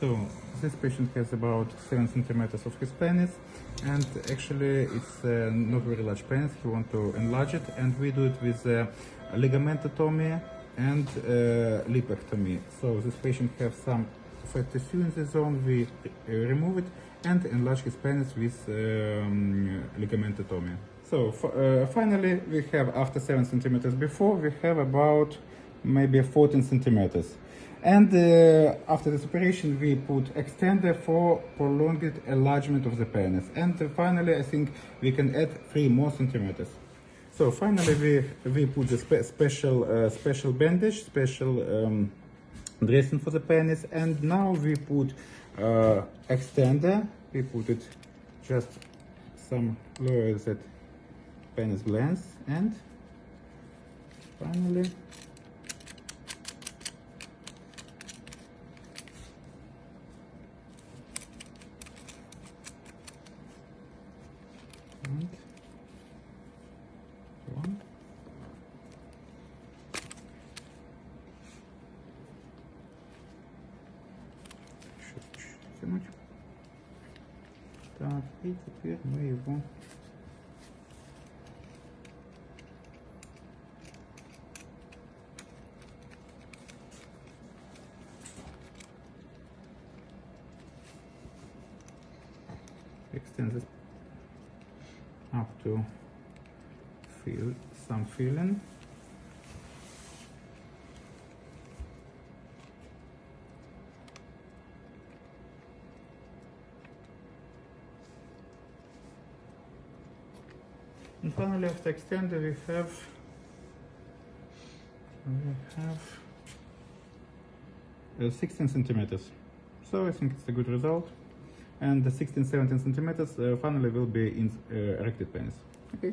So this patient has about seven centimeters of his penis, and actually it's uh, not very large penis. We want to enlarge it, and we do it with uh, ligamentotomy and uh, lipectomy. So this patient has some fat tissue in the zone. We uh, remove it and enlarge his penis with um, ligamentotomy. So uh, finally, we have after seven centimeters before, we have about maybe 14 centimeters. And uh, after this operation, we put extender for prolonged enlargement of the penis. And uh, finally, I think we can add three more centimeters. So finally, we we put the spe special uh, special bandage, special um, dressing for the penis, and now we put uh, extender. We put it just some lower that penis glands, and finally. And. Так, и теперь мы его extend up to feel some feeling. And finally, after extender, we have we have uh, 16 centimeters. So I think it's a good result. And the 16, 17 centimeters uh, finally will be in uh, erected penis. Okay.